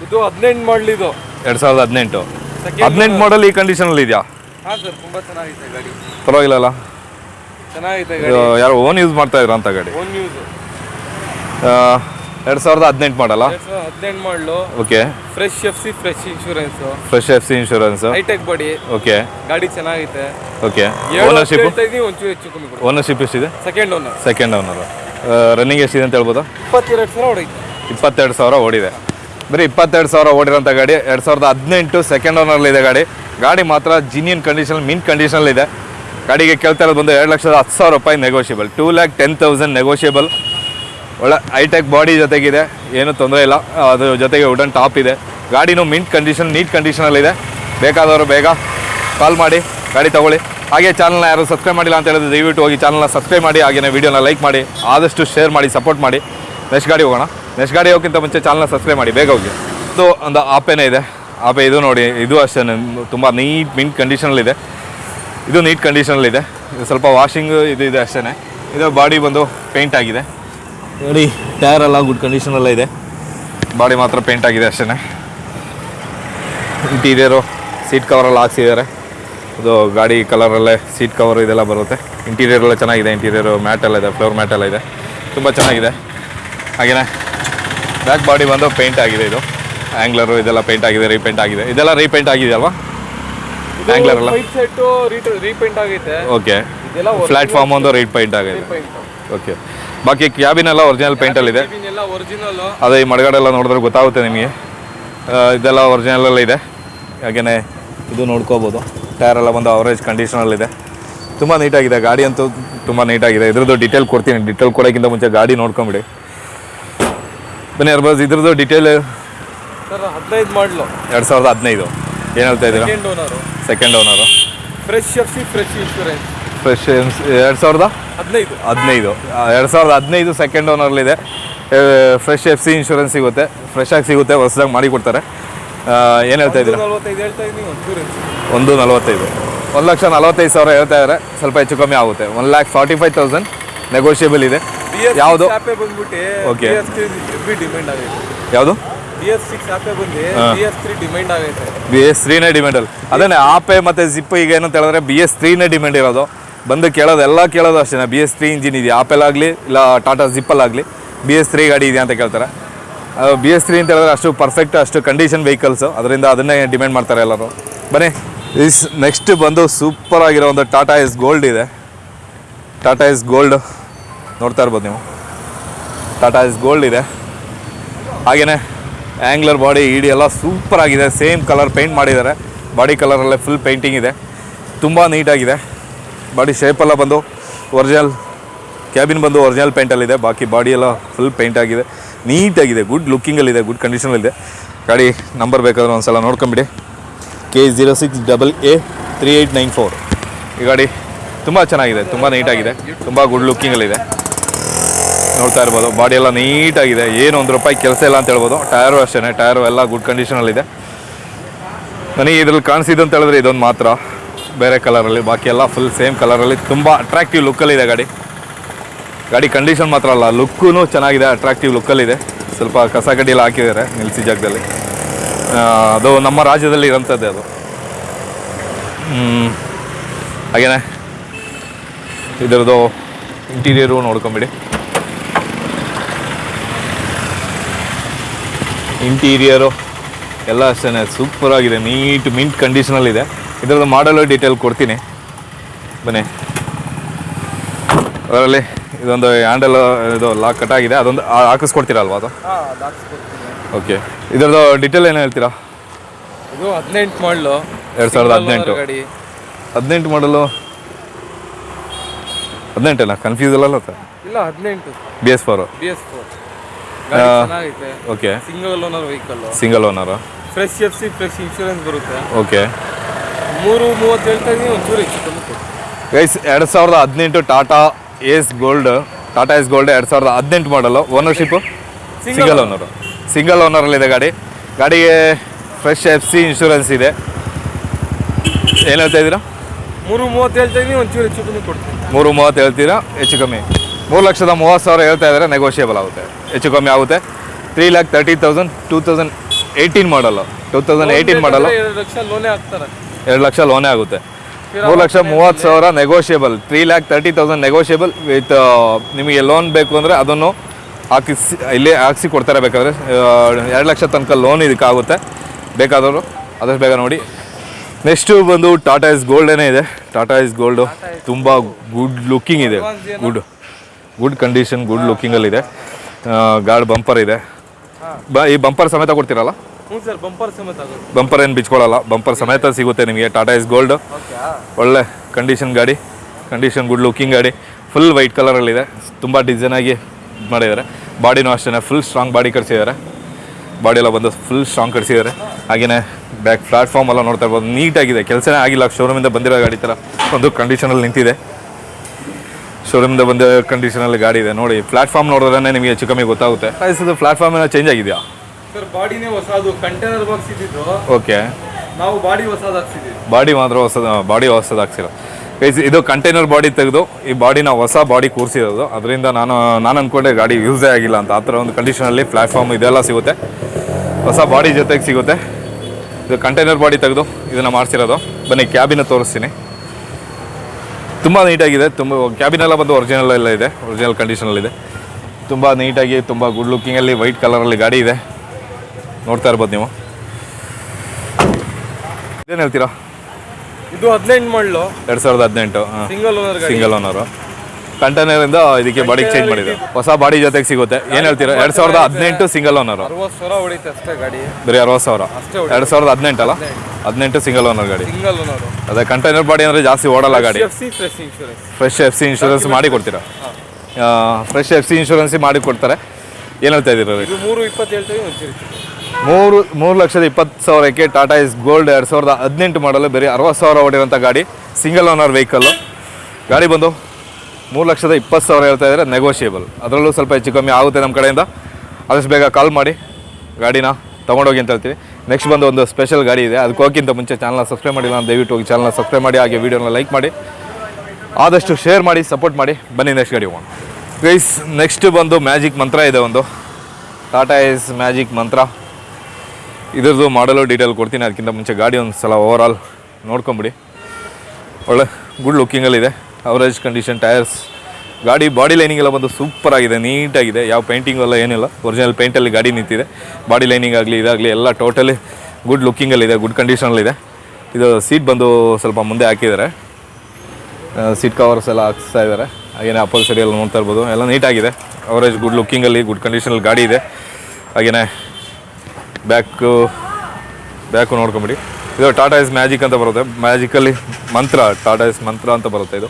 ಇದು ಹದಿನೆಂಟು ಮಾಡಲ್ ಇದು. ಎರಡು ಸಾವಿರದ ಹದಿನೆಂಟು. ಹದಿನೆಂಟು ಮಾಡಲ್ ಈ ಕಂಡೀಷನಲ್ಲಿ ಇದೆಯಾ? ಹಾಂ ಸರ್ ತುಂಬ ಚೆನ್ನಾಗಿದೆ ಗಾಡಿ. ಪರವಾಗಿಲ್ಲಲ್ಲ. ಚೆನ್ನಾಗಿದೆ ಇದು ಯಾರು ಓನ್ ಯೂಸ್ ಮಾಡ್ತಾ ಇದ್ರು ಅಂತ ಗಾಡಿ? ಓನ್ ನ್ಯೂಸ್ ಎರಡು ಸಾವಿರದ ಹದಿನೆಂಟು ಮಾಡಲ್ಲ? ಹದಿನೆಂಟು ಮಾಡಲು. Okay. Fresh F C fresh insurance fresh F C insurance hitech body okay. ಗಾಡಿ ಚೆನ್ನಾಗೈತೆ. ಓಕೆ. ಓನರ್ಶಿಪ್ ಒಂಚೂರು ಹೆಚ್ಚು ಕಮ್ಮಿ ಕೊಡು. ಓನರ್ಶಿಪ್ ಎಷ್ಟಿದೆ? Second owner second owner running ಎಷ್ಟಿದೆ ಅಂತ ಹೇಳ್ಬೋದು? ಇಪ್ಪತ್ತೆರಡು ಸಾವಿರ ಓಡಿದೆ ಇಪ್ಪತ್ತೆರಡು ಸಾವಿರ ಓಡಿದೆ. ಬರೀ ಇಪ್ಪತ್ತೆರಡು ಸಾವಿರ ಓಡಿರೋಂಥ ಗಾಡಿ. ಎರಡು ಸಾವಿರದ ಹದಿನೆಂಟು ಸೆಕೆಂಡ್ ಓನರ್ಲಿದೆ ಗಾಡಿ. ಗಾಡಿ ಮಾತ್ರ ಜಿನಿಯನ್ ಕಂಡೀಷನ್ ಮಿನ್ ಕಂಡೀಷನಲ್ಲಿ ಇದೆ. ಗಾಡಿಗೆ ಕೇಳ್ತಾ ಇರೋದು ಬಂದು ಎರಡು ಲಕ್ಷದ ಹತ್ತು ಸಾವಿರ ರೂಪಾಯಿ negotiable two lakh ten thousand negotiable ಒಳ್ಳೆ ಹೈಟೆಕ್ ಬಾಡಿ ಜೊತೆಗಿದೆ, ಏನು ತೊಂದರೆ ಇಲ್ಲ. ಅದ್ರ ಜೊತೆಗೆ ವುಡನ್ ಟಾಪ್ ಇದೆ. ಗಾಡಿನೂ ಮಿಂಟ್ ಕಂಡೀಷನ್ ನೀಟ್ ಕಂಡೀಷನಲ್ಲಿದೆ ಬೇಕಾದವರು ಬೇಗ ಕಾಲ್ ಮಾಡಿ, ಗಾಡಿ ತಗೊಳ್ಳಿ. ಹಾಗೆ ಚಾನಲ್ನ ಯಾರು ಸಬ್ಸ್ಕ್ರೈಬ್ ಮಾಡಿಲ್ಲ ಅಂತ ಹೇಳಿದ್ರೆ ದಯವಿಟ್ಟು ಹೋಗಿ ಚಾನಲ್ನ ಸಬ್ಸ್ಕ್ರೈಬ್ ಮಾಡಿ ಹಾಗೆಯೇ ವೀಡಿಯೋನ ಲೈಕ್ ಮಾಡಿ, ಆದಷ್ಟು ಶೇರ್ ಮಾಡಿ ಸಪೋರ್ಟ್ ಮಾಡಿ. ನೆಕ್ಸ್ಟ್ ಗಾಡಿ ಹೋಗೋಣ. ನೆಕ್ಸ್ಟ್ ಗಾಡಿ ಹೋಗೋಕ್ಕಿಂತ ಮುಂಚೆ ಚಾನಲ್ನ ಸಬ್ಸ್ಕ್ರೈಬ್ ಮಾಡಿ, ಬೇಗ ಹೋಗಿ. ಸೊ ಒಂದು ಆಪೇನೇ ಇದೆ. ಆಪೆ ಇದು ನೋಡಿ, ಇದು ಅಷ್ಟೇ, ತುಂಬ ನೀಟ್ ಮಿಂಟ್ ಕಂಡೀಷನಲ್ಲಿದೆ ಇದು ನೀಟ್ ಕಂಡೀಷನಲ್ಲಿದೆ ಇದು. ಸ್ವಲ್ಪ ವಾಷಿಂಗ್ ಇದು ಇದೆ ಅಷ್ಟೇ ಇದು ಬಾಡಿ ಬಂದು ಪೇಂಟ್ ಆಗಿದೆ. ನೋಡಿ ಟೈರ್ ಎಲ್ಲ ಗುಡ್ ಕಂಡೀಷನಲ್ಲೇ ಇದೆ. ಬಾಡಿ ಮಾತ್ರ ಪೇಂಟ್ ಆಗಿದೆ ಅಷ್ಟೇ ಇಂಟೀರಿಯರು ಸೀಟ್ ಕವರೆಲ್ಲ ಹಾಕ್ಸಿದ್ದಾರೆ. ಇದು ಗಾಡಿ ಕಲರಲ್ಲೇ ಸೀಟ್ ಕವರ್ ಇದೆಲ್ಲ ಬರುತ್ತೆ. ಇಂಟೀರಿಯರ್ ಎಲ್ಲ ಚೆನ್ನಾಗಿದೆ ಇಂಟೀರಿಯರು ಮ್ಯಾಟ್ ಎಲ್ಲ ಇದೆ ಫ್ಲೋರ್ ಮ್ಯಾಟ್ ಎಲ್ಲ ಇದೆ. ತುಂಬ ಚೆನ್ನಾಗಿದೆ. ಹಾಗೆಯೇ ಬ್ಯಾಕ್ ಬಾಡಿ ಬಂದು ಪೇಂಟ್ ಆಗಿದೆ ಇದು. ಆ್ಯಂಗ್ಲರು ಇದೆಲ್ಲ ಪೇಂಟ್ ಆಗಿದೆ ರೀಪೇಂಟ್ ಆಗಿದೆ. ಇದೆಲ್ಲ ರೀಪೇಂಟ್ ಆಗಿದೆ ಅಲ್ವಾ? ಆ್ಯಂಗ್ಲರ್ ಅಲ್ಲ? ವೈಟ್ ಸೆಟ್ ರೀಪೇಂಟ್ ಆಗೈತೆ. ಓಕೆ ಇದೆಲ್ಲ ಪ್ಲಾಟ್ಫಾರ್ಮ್ ಒಂದು ರೀಪೇಂಟ್ ಆಗಿದೆ ಓಕೆ ಬಾಕಿ ಕ್ಯಾಬಿನ್ ಎಲ್ಲ ಒರಿಜಿನಲ್ ಪೇಂಟಲ್ಲಿದೆ ಎಲ್ಲ ಒರಿಜಿನಲ್ ಅದೇ ಈ ಮಡಗಡೆ ಎಲ್ಲ ನೋಡಿದ್ರೆ ಗೊತ್ತಾಗುತ್ತೆ ನಿಮಗೆ. ಇದೆಲ್ಲ ಒರಿಜಿನಲ್ ಇದೆ. ಹಾಗೆಯೇ ಇದು ನೋಡ್ಕೋಬೋದು. ಟೈರ್ ಎಲ್ಲ ಬಂದು ಅವರೇಜ್ ಕಂಡೀಷನಲ್ಲಿದೆ ತುಂಬ ನೀಟಾಗಿದೆ ಗಾಡಿ ಅಂತೂ ತುಂಬ ನೀಟಾಗಿದೆ ಇದ್ರದ್ದು ಡೀಟೇಲ್ ಕೊಡ್ತೀನಿ. ಡೀಟೇಲ್ ಕೊಡೋಕ್ಕಿಂತ ಮುಂಚೆ ಗಾಡಿ ನೋಡ್ಕೊಂಬಿಡಿ. ಬನ್ನಿ ಅರ್ಬಸ್ ಇದ್ರದ್ದು ಡೀಟೇಲ್ ಸರ್ ಹದಿನೈದು ಮಾಡಲು ಎರಡು ಸಾವಿರದ ಹದಿನೈದು. ಏನು ಹೇಳ್ತಾ ಇದ್ದೀರಾ? Second owner second owner fresh F C fresh insurance fresh ಎರಡು ಸಾವಿರದ ಹದಿನೈದು. ಹದಿನೈದು. ಎರಡು ಸಾವಿರದ ಹದಿನೈದು ಸೆಕೆಂಡ್ ಓನರ್ಲಿದೆ ಫ್ರೆಶ್ ಎಫ್ ಸಿ ಇನ್ಶೂರೆನ್ಸ್ ಸಿಗುತ್ತೆ. ಫ್ರೆಶ್ ಆಗಿ ಸಿಗುತ್ತೆ ಹೊಸದಾಗಿ ಮಾಡಿ ಕೊಡ್ತಾರೆ. ಏನು ಹೇಳ್ತಾ ಇದ್ದೀರಾ? ಒಂದು ನಲವತ್ತೈದು ಒಂದು ಲಕ್ಷ ನಲವತ್ತೈದು ಸಾವಿರ ಹೇಳ್ತಾ ಇದ್ದಾರೆ ಸ್ವಲ್ಪ ಹೆಚ್ಚು ಕಮ್ಮಿ ಆಗುತ್ತೆ. One lakh forty five thousand negotiable ಇದೆ ಯಾವುದು? ಯಾವುದು? ಬಿ ಎಸ್ ತ್ರೀನೇ ಡಿಮ್ಯಾಂಡ್ ಅಲ್ಲಿ ಬಿ ಎಸ್ ತ್ರೀನೇ ಡಿಮ್ಯಾಂಡಲ್ ಅದೇ ಆಪೆ ಮತ್ತೆ ಜಿಪ್ ಈಗ ಏನಂತ ಹೇಳಿದ್ರೆ ಬಿ ಎಸ್ ತ್ರೀನೇ ಡಿಮ್ಯಾಂಡ್ ಇರೋದು. ಬಂದು ಕೇಳೋದು ಎಲ್ಲ ಕೇಳೋದು ಅಷ್ಟೇ. ಬಿ ಎಸ್ ತ್ರೀ ಇಂಜಿನ್ ಇದೆಯಾ? ಆಪೆಲ್ಲಾಗಲಿ ಇಲ್ಲ ಟಾಟಾ ಜಿಪ್ಪಲ್ಲಾಗಲಿ ಬಿ ಎಸ್ ತ್ರೀ ಗಾಡಿ ಇದೆಯಾ ಅಂತ ಕೇಳ್ತಾರೆ. ಬಿ ಎಸ್ ತ್ರೀ ಅಂತ ಹೇಳಿದ್ರೆ ಅಷ್ಟು ಪರ್ಫೆಕ್ಟ್ ಅಷ್ಟು ಕಂಡೀಷನ್ ವೆಹಿಕಲ್ಸು ಅದರಿಂದ ಅದನ್ನೇ ಡಿಮ್ಯಾಂಡ್ ಮಾಡ್ತಾರೆ ಎಲ್ಲರೂ. ಬನ್ನಿ. ಇಸ್ ನೆಕ್ಸ್ಟ್ ಬಂದು ಸೂಪರ್ ಆಗಿರೋ ಒಂದು ಟಾಟಾ ಎಸ್ ಗೋಲ್ಡ್ ಇದೆ. ಟಾಟಾ ಎಸ್ ಗೋಲ್ಡ್ ನೋಡ್ತಾ ಇರ್ಬೋದು ನೀವು. ಟಾಟಾ ಎಸ್ ಗೋಲ್ಡ್ ಇದೆ. ಹಾಗೆಯೇ ಆ್ಯಂಗ್ಲರ್ ಬಾಡಿ ಇಡಿ ಎಲ್ಲ ಸೂಪರ್ ಆಗಿದೆ. ಸೇಮ್ ಕಲರ್ ಪೇಂಟ್ ಮಾಡಿದ್ದಾರೆ. ಬಾಡಿ ಕಲರಲ್ಲೇ ಫುಲ್ ಪೇಂಟಿಂಗ್ ಇದೆ. ತುಂಬ ನೀಟಾಗಿದೆ ಬಾಡಿ ಶೇಪೆಲ್ಲ ಬಂದು ಒರಿಜಿನಲ್ ಕ್ಯಾಬಿನ್ ಬಂದು ಒರಿಜಿನಲ್ ಪೇಂಟಲ್ಲಿದೆ ಬಾಕಿ ಬಾಡಿ ಎಲ್ಲ ಫುಲ್ ಪೇಂಟ್ ಆಗಿದೆ. ನೀಟಾಗಿದೆ ಗುಡ್ ಲುಕ್ಕಿಂಗಲ್ಲಿದೆ ಗುಡ್ ಕಂಡೀಷನಲ್ಲಿದೆ ಗಾಡಿ ನಂಬರ್ ಬೇಕಾದ್ರೆ ಒಂದು ಸಲ ನೋಡ್ಕೊಂಬಿಡಿ. K zero six double A three eight nine four ಈ ಗಾಡಿ ತುಂಬ ಚೆನ್ನಾಗಿದೆ. ತುಂಬ ನೀಟಾಗಿದೆ ತುಂಬ ಗುಡ್ ಲುಕ್ಕಿಂಗಲ್ಲಿದೆ ನೋಡ್ತಾ ಇರ್ಬೋದು. ಬಾಡಿ ಎಲ್ಲ ನೀಟಾಗಿದೆ. ಏನು ಒಂದು ರೂಪಾಯಿ ಕೆಲಸ ಇಲ್ಲ ಅಂತ ಹೇಳ್ಬೋದು. ಟಯರು ಅಷ್ಟೇ ಟಯರು ಎಲ್ಲ ಗುಡ್ ಕಂಡೀಷನಲ್ಲಿದೆ ನನಗೆ ಇದ್ರಲ್ಲಿ ಕಾಣಿಸಿದ್ದು ಅಂತ ಹೇಳಿದ್ರೆ ಇದೊಂದು ಮಾತ್ರ. ಬೇರೆ ಕಲರಲ್ಲಿ ಬಾಕಿ ಎಲ್ಲ ಫುಲ್ ಸೇಮ್ ಕಲರಲ್ಲಿ ತುಂಬ ಅಟ್ರಾಕ್ಟಿವ್ ಲುಕ್ಕಲ್ಲಿದೆ ಗಾಡಿ. ಗಾಡಿ ಕಂಡೀಷನ್ ಮಾತ್ರ ಅಲ್ಲ. ಲುಕ್ಕೂ ಚೆನ್ನಾಗಿದೆ ಅಟ್ರಾಕ್ಟಿವ್ ಲುಕ್ಕಲ್ಲಿದೆ ಸ್ವಲ್ಪ ಕಸ ಕಡ್ಡಿ ಎಲ್ಲ ಹಾಕಿದ್ದಾರೆ ನಿಲ್ಸಿ ಜಾಗದಲ್ಲಿ. ಅದು ನಮ್ಮ ರಾಜ್ಯದಲ್ಲಿ ಇರೋಂಥದ್ದೇ ಅದು. ಹಾಗೇನೆ. ಇದರದ್ದು ಇಂಟೀರಿಯರು ನೋಡ್ಕೊಂಬಿಡಿ. ಇಂಟೀರಿಯರು ಎಲ್ಲ ಅಷ್ಟೇ ಸೂಪರ್ ಆಗಿದೆ ನೀಟ್ ಮಿಂಟ್ ಕಂಡೀಷನಲ್ಲಿದೆ ಇದರದ್ದು ಮಾಡಲು ಡೀಟೇಲ್ ಕೊಡ್ತೀನಿ. ಬನ್ನಿ. ಅದರಲ್ಲಿ ಇದೊಂದು ಹ್ಯಾಂಡಲ್ ಇದು ಲಾಕ್ ಕಟ್ ಆಗಿದೆ. ಅದೊಂದು ಹಾಕಿಸ್ಕೊಡ್ತೀರಲ್ವಾ ಅದು? ಓಕೆ ಇದರದ್ದು ಡೀಟೇಲ್ ಏನು ಹೇಳ್ತೀರಾ? ಇದು ಹದಿನೆಂಟು ಮಾಡಲು ಎರಡು ಸಾವಿರದ ಹದಿನೆಂಟು. ಗಾಡಿ ಹದಿನೆಂಟು ಮಾಡಲು ಹದಿನೆಂಟಲ್ಲ ಕನ್ಫ್ಯೂಸ್ ಅಲ್ಲ ಸರ್ ಇಲ್ಲ ಹದಿನೆಂಟು. B S four B S four ಚೆನ್ನಾಗೈತೆ. Okay. Single owner vehicle single owner fresh F C fresh insurance ಬರುತ್ತೆ. ಓಕೆ. ಮೂರು ಮೂವತ್ತು ಹೇಳ್ತಾ ಒಂಚೂರು ಹೆಚ್ಚು ಕಮ್ಮಿ ಗೈಸ್ ಎರಡು ಸಾವಿರದ ಹದಿನೆಂಟು Tata Ace gold Tata Ace gold ಎರಡು ಸಾವಿರದ ಹದಿನೆಂಟು ಮಾಡಲು ಓನರ್ಶಿಪ್ಪು ಸಿಂಗಲ್ ಓನರು ಸಿಂಗಲ್ ಓನರಲ್ಲಿದೆ ಗಾಡಿ. ಗಾಡಿಗೆ ಫ್ರೆಶ್ ಎಫ್ ಸಿ ಇನ್ಶೂರೆನ್ಸ್ ಇದೆ. ಏನು ಹೇಳ್ತಾ ಇದ್ದೀರಾ? ಮೂರು ಮೂವತ್ತು ಹೇಳ್ತಾ ಇದ್ದೀನಿ ಒಂಚೂರು ಹೆಚ್ಚು ಕಮ್ಮಿ ಕೊಡ್ತೀನಿ. ಮೂರು ಮೂವತ್ತು ಹೇಳ್ತೀರಾ? ಹೆಚ್ಚು ಕಮ್ಮಿ. ಮೂರು ಲಕ್ಷದ ಮೂವತ್ತು ಸಾವಿರ ಹೇಳ್ತಾ ಇದ್ದಾರೆ ನೆಗೋಷಿಯೇಬಲ್ ಆಗುತ್ತೆ. ಹೆಚ್ಚು ಕಮ್ಮಿ ಆಗುತ್ತೆ. Three lakh thirty thousand two thousand eighteen ಮಾಡಲ್ಲ ಟೂ ತೌಸಂಡ್ ಏಯ್ಟೀನ್ ಮಾಡಲ್ಲ ಎರಡು ಲಕ್ಷ ಲೋನೇ ಆಗುತ್ತೆ. ಮೂರು ಲಕ್ಷ ಮೂವತ್ತು ಸಾವಿರ negotiable three lakh thirty thousand negotiable with ನಿಮಗೆ ಲೋನ್ ಬೇಕು ಅಂದರೆ ಅದನ್ನು ಹಾಕಿಸಿ ಇಲ್ಲೇ ಹಾಕಿಸಿ ಕೊಡ್ತಾರೆ ಬೇಕಾದರೆ. ಎರಡು ಲಕ್ಷ ತನಕ ಲೋನ್ ಇದಕ್ಕಾಗುತ್ತೆ. ಬೇಕಾದವರು ಅದಷ್ಟು ಬೇಗ ನೋಡಿ. ನೆಕ್ಸ್ಟು ಬಂದು ಟಾಟಾ ಇಸ್ ಗೋಲ್ಡೇನೇ ಇದೆ. ಟಾಟಾ ಇಸ್ ಗೋಲ್ಡು ತುಂಬ ಗುಡ್ ಲುಕ್ಕಿಂಗ್ ಇದೆ. ಗುಡ್ ಗುಡ್ ಕಂಡೀಷನ್ ಗುಡ್ ಲುಕ್ಕಿಂಗಲ್ಲಿದೆ ಗಾರ್ಡ್ ಬಂಪರ್ ಇದೆ. ಬ ಈ ಬಂಪರ್ ಸಮೇತ ಕೊಡ್ತೀರಲ್ಲ? ಹ್ಞೂ ಸರ್ ಬಂಪರ್ ಸಮೇತ ಬಂಪರ್ ಏನು ಬಿಚ್ಕೊಳ್ಳಲ್ಲ ಬಂಪರ್ ಸಮೇತ ಸಿಗುತ್ತೆ ನಿಮಗೆ. ಟಾಟಾ ಇಸ್ ಗೋಲ್ಡ್ ಒಳ್ಳೆ ಕಂಡೀಷನ್ ಗಾಡಿ ಕಂಡೀಷನ್ ಗುಡ್. ಲುಕ್ಕಿಂಗ್ ಗಾಡಿ ಫುಲ್ ವೈಟ್ ಕಲರಲ್ಲಿದೆ ತುಂಬ ಡಿಸೈನಾಗಿ ಇದು ಮಾಡಿದ್ದಾರೆ. ಬಾಡಿನೂ ಅಷ್ಟೇ ಫುಲ್ ಸ್ಟ್ರಾಂಗ್ ಬಾಡಿ ಕಟ್ಸಿದ್ದಾರೆ. ಬಾಡಿ ಎಲ್ಲ ಬಂದು ಫುಲ್ ಸ್ಟ್ರಾಂಗ್ ಕಟ್ಸಿದ್ದಾರೆ. ಹಾಗೆಯೇ ಬ್ಯಾಕ್ ಪ್ಲಾಟ್ಫಾರ್ಮ್ ಎಲ್ಲ ನೋಡ್ತಾ ಇರ್ಬೋದು. ನೀಟಾಗಿದೆ ಕೆಲಸನೇ ಆಗಿಲ್ಲ. ಶೋರೂಮಿಂದ ಬಂದಿರೋ ಗಾಡಿ ಥರ ಒಂದು ಕಂಡೀಷನಲ್ಲಿ ನಿಂತಿದೆ. ಶೋರೂಮಿಂದ ಬಂದ ಕಂಡೀಷನಲ್ಲಿ ಗಾಡಿ ಇದೆ. ನೋಡಿ ಪ್ಲಾಟ್ಫಾರ್ಮ್ ನೋಡಿದ್ರೆ ನಿಮಗೆ ಹೆಚ್ಚು ಕಮ್ಮಿ ಗೊತ್ತಾಗುತ್ತೆ ಇದು ಪ್ಲಾಟ್ಫಾರ್ಮ್ ಏನೋ ಚೇಂಜ್ ಆಗಿದೆಯಾ? ಸರ್ ಬಾಡಿನೇ ಹೊಸದು ಕಂಟೈನರ್ ಬಾಕ್ಸ್ ಇದ್ದಿದ್ದು. ಓಕೆ ನಾವು ಬಾಡಿ ಹೊಸದು ಬಾಡಿ ಮಾತ್ರ ಹೊಸದ ಬಾಡಿ ಹೊಸದು ಹಾಕ್ಸಿರೋ. ಗೈಸ್ ಇದು ಕಂಟೈನರ್ ಬಾಡಿ ತೆಗೆದು ಈ ಬಾಡಿನ ಹೊಸ ಬಾಡಿ ಕೂರಿಸಿರೋದು. ಅದರಿಂದ ನಾನು ನಾನು ಅಂದ್ಕೊಂಡೆ ಗಾಡಿ ಯೂಸೇ ಆಗಿಲ್ಲ ಅಂತ. ಆ ಥರ ಒಂದು ಕಂಡೀಷನಲ್ಲಿ ಪ್ಲಾಟ್ಫಾರ್ಮ್ ಇದೆಲ್ಲ ಸಿಗುತ್ತೆ. ಹೊಸ ಬಾಡಿ ಜೊತೆಗೆ ಸಿಗುತ್ತೆ. ಇದು ಕಂಟೈನರ್ ಬಾಡಿ ತೆಗೆದು ಇದನ್ನು ಮಾಡಿಸಿರೋದು. ಬನ್ನಿ ಕ್ಯಾಬಿನ ತೋರಿಸ್ತೀನಿ. ತುಂಬ ನೀಟಾಗಿದೆ ತುಂಬ ಕ್ಯಾಬಿನೆಲ್ಲ ಬಂದು ಒರಿಜಿನಲ್ ಎಲ್ಲ ಇದೆ ಒರಿಜಿನಲ್ ಕಂಡೀಷನಲ್ಲಿದೆ ತುಂಬ ನೀಟಾಗಿ ತುಂಬ ಗುಡ್ ಲುಕ್ಕಿಂಗಲ್ಲಿ ವೈಟ್ ಕಲರಲ್ಲಿ ಗಾಡಿ ಇದೆ. ನೋಡ್ತಾ ಇರ್ಬೋದು ನೀವು. ಏನು ಹೇಳ್ತೀರಾ? ಇದು ಹದಿನೆಂಟು ಮಾಡಲು ಎರಡು ಸಾವಿರದ ಹದಿನೆಂಟು ಸಿಂಗಲ್ ಓನರ್ ಸಿಂಗಲ್ ಓನರು ಕಂಟೈನರಿಂದ ಇದಕ್ಕೆ ಬಾಡಿ ಚೇಂಜ್ ಮಾಡಿದೆ ಹೊಸ ಬಾಡಿ ಜೊತೆಗೆ ಸಿಗುತ್ತೆ. ಏನು ಹೇಳ್ತೀರಾ? ಎರಡು ಸಾವಿರದ ಹದಿನೆಂಟು ಸಿಂಗಲ್ ಓನರು ಅರವತ್ತು ಸಾವಿರ ಹೊಡಿತೆ ಅಷ್ಟೇ ಗಾಡಿ. ಬರೀ ಅರವತ್ತು ಸಾವಿರ. ಅಷ್ಟೇ ಎರಡು ಸಾವಿರದ ಹದಿನೆಂಟಲ್ಲ ಹದಿನೆಂಟು ಸಿಂಗಲ್ ಓನರ್ ಗಾಡಿ. ಸಿಂಗಲ್ ಓನರು ಅದೇ ಕಂಟೈನರ್ ಬಾಡಿ ಅಂದರೆ ಜಾಸ್ತಿ ಓಡಲ್ಲ ಗಾಡಿ. F C fresh insurance fresh F C insurance ಮಾಡಿ ಕೊಡ್ತೀರಾ? ಫ್ರೆಶ್ ಎಫ್ ಸಿ ಇನ್ಶೂರೆನ್ಸ್ ಮಾಡಿ ಕೊಡ್ತಾರೆ. ಏನು ಹೇಳ್ತಾ ಇದ್ದೀರಾ ಇದು ಮೂರು ಇಪ್ಪತ್ತು ಹೇಳ್ತೀವಿ ಒಂಚೂರು ಹೆಚ್ಚು. ಮೂರು ಮೂರು ಲಕ್ಷದ ಇಪ್ಪತ್ತು ಸಾವಿರಕ್ಕೆ ಟಾಟಾ ಇಸ್ ಗೋಲ್ಡ್ ಎರಡು ಸಾವಿರದ ಹದಿನೆಂಟು ಮಾಡಲು ಬೇರೆ ಅರವತ್ತು ಸಾವಿರ ಓಡಿರೋಂಥ ಗಾಡಿ ಸಿಂಗಲ್ ಓನರ್ ವೆಹಿಕಲ್ಲು ಗಾಡಿ ಬಂದು ಮೂರು ಲಕ್ಷದ ಇಪ್ಪತ್ತು ಸಾವಿರ ಹೇಳ್ತಾ ಇದ್ದಾರೆ ನೆಗೋಷಿಯೇಬಲ್ ಅದರಲ್ಲೂ ಸ್ವಲ್ಪ ಹೆಚ್ಚು ಕಮ್ಮಿ ಆಗುತ್ತೆ ನಮ್ಮ ಕಡೆಯಿಂದ. ಆದಷ್ಟು ಬೇಗ ಕಾಲ್ ಮಾಡಿ ಗಾಡಿನ ತೊಗೊಂಡೋಗಿ ಅಂತ ಹೇಳ್ತೀವಿ. ನೆಕ್ಸ್ಟ್ ಬಂದು ಒಂದು ಸ್ಪೆಷಲ್ ಗಾಡಿ ಇದೆ. ಅದಕ್ಕೆ ಹೋಗಿಂತ ಮುಂಚೆ ಚಾನಲ್ನ ಸಬ್ಸ್ಕ್ರೈಬ್ ಮಾಡಿಲ್ಲ ಅಂತ ದಯವಿಟ್ಟು ಹೋಗಿ ಚಾನಲ್ನ ಸಬ್ಸ್ಕ್ರೈಬ್ ಮಾಡಿ, ಹಾಗೆ ವೀಡಿಯೋನ ಲೈಕ್ ಮಾಡಿ. ಆದಷ್ಟು ಶೇರ್ ಮಾಡಿ ಸಪೋರ್ಟ್ ಮಾಡಿ. ಬನ್ನಿ ನೆಕ್ಸ್ಟ್ ಗಾಡಿ ಹೋಗೋಣ. ಗೈಸ್ ನೆಕ್ಸ್ಟ್ ಬಂದು ಮ್ಯಾಜಿಕ್ ಮಂತ್ರ ಇದೆ ಒಂದು. ಟಾಟಾ ಇಸ್ ಮ್ಯಾಜಿಕ್ ಮಂತ್ರ ಇದ್ರದ್ದು ಮಾಡಲು ಡೀಟೇಲ್ ಕೊಡ್ತೀನಿ. ಅದಕ್ಕಿಂತ ಮುಂಚೆ ಗಾಡಿ ಒಂದು ಸಲ ಓವರ್ ಆಲ್ ನೋಡ್ಕೊಂಬಿಡಿ. ಒಳ್ಳೆ ಗುಡ್ ಲುಕ್ಕಿಂಗಲ್ಲಿದೆ ಅವರೇಜ್ ಕಂಡೀಷನ್ ಟೈರ್ಸ್ ಗಾಡಿ ಬಾಡಿ ಲೈನಿಂಗ್ ಎಲ್ಲ ಬಂದು ಸೂಪರ್ ಆಗಿದೆ, ನೀಟಾಗಿದೆ. ಯಾವ ಪೇಂಟಿಂಗ್ ಎಲ್ಲ ಏನಿಲ್ಲ. ಒರಿಜಿನಲ್ ಪೇಂಟಲ್ಲಿ ಗಾಡಿ ನಿಂತಿದೆ. ಬಾಡಿ ಲೈನಿಂಗ್ ಆಗಲಿ, ಇದಾಗಲಿ, ಎಲ್ಲ ಟೋಟಲಿ ಗುಡ್ ಲುಕ್ಕಿಂಗಲ್ಲಿದೆ ಗುಡ್ ಕಂಡೀಷನಲ್ಲಿದೆ ಇದು ಸೀಟ್ ಬಂದು ಸ್ವಲ್ಪ ಮುಂದೆ ಹಾಕಿದ್ದಾರೆ. ಸೀಟ್ ಕವರ್ಸ್ ಎಲ್ಲ ಹಾಕ್ಸ್ತಾ ಇದ್ದಾರೆ. ಹಾಗೆಯೇ ಅಪೋಲ್ ಎಲ್ಲ ನೋಡ್ತಾ ಇರ್ಬೋದು. ಎಲ್ಲ ನೀಟಾಗಿದೆ. ಅವರೇಜ್ ಗುಡ್ ಲುಕ್ಕಿಂಗಲ್ಲಿ ಗುಡ್ ಕಂಡೀಷನಲ್ಲಿ ಗಾಡಿ ಇದೆ. ಹಾಗೆಯೇ ಬ್ಯಾಕು ಬ್ಯಾಕು ನೋಡ್ಕೊಂಬಿಡಿ. ಇದು ಟಾಟಾ ಇಸ್ ಮ್ಯಾಜಿಕ್ ಅಂತ ಬರುತ್ತೆ. ಮ್ಯಾಜಿಕಲ್ಲಿ ಮಂತ್ರ ಟಾಟಾ ಇಸ್ ಮಂತ್ರ ಅಂತ ಬರುತ್ತೆ ಇದು.